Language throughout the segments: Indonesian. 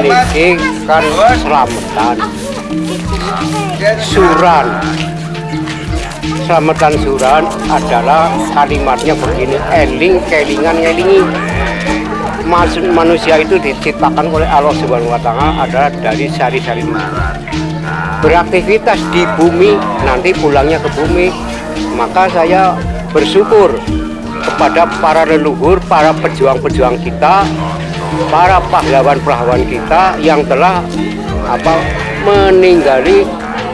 niki kan selamatan suran selamatan suran adalah kalimatnya begini eling kelingan ngelingi Mas- manusia itu diciptakan oleh Allah Subhanahu wa taala adalah dari sari-sari. Beraktivitas di bumi nanti pulangnya ke bumi. Maka saya bersyukur kepada para leluhur, para pejuang-pejuang kita, para pahlawan-pahlawan kita yang telah apa meninggali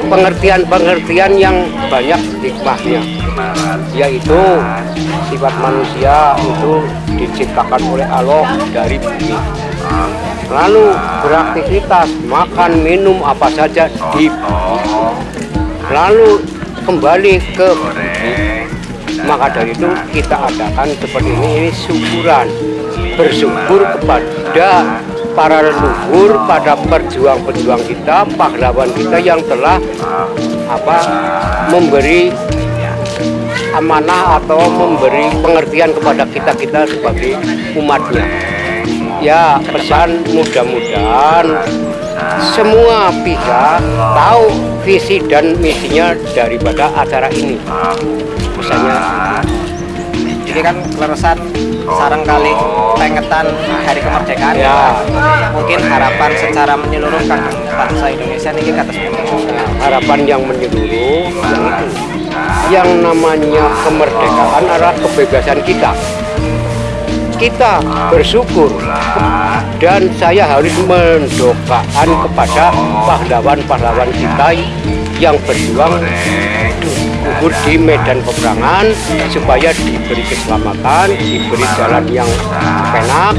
pengertian-pengertian yang banyak hikmahnya yaitu sifat manusia itu diciptakan oleh Allah dari bumi. Lalu beraktivitas makan minum apa saja di lalu kembali ke bumi. Maka dari itu kita adakan seperti ini ini syukuran bersyukur kepada para leluhur pada perjuang-perjuang kita pahlawan kita yang telah apa memberi amanah atau memberi pengertian kepada kita-kita sebagai umatnya. Ya, pesan mudah-mudahan semua pihak tahu visi dan misinya daripada acara ini. Misalnya, Ini kan keleresan sarang kali pengetan hari kemerdekaan Ya. Mungkin harapan secara menyeluruh kan bangsa Indonesia ini kata harapan yang menyeluruh yang itu. Yang namanya kemerdekaan adalah kebebasan kita. Kita bersyukur dan saya harus mendoakan kepada pahlawan-pahlawan kita yang berjuang gugur di medan peperangan supaya diberi keselamatan, diberi jalan yang enak,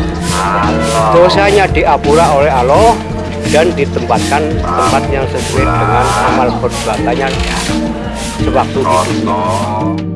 dosanya diampura oleh Allah dan ditempatkan tempat yang sesuai dengan amal perbuatannya sewaktu hidup.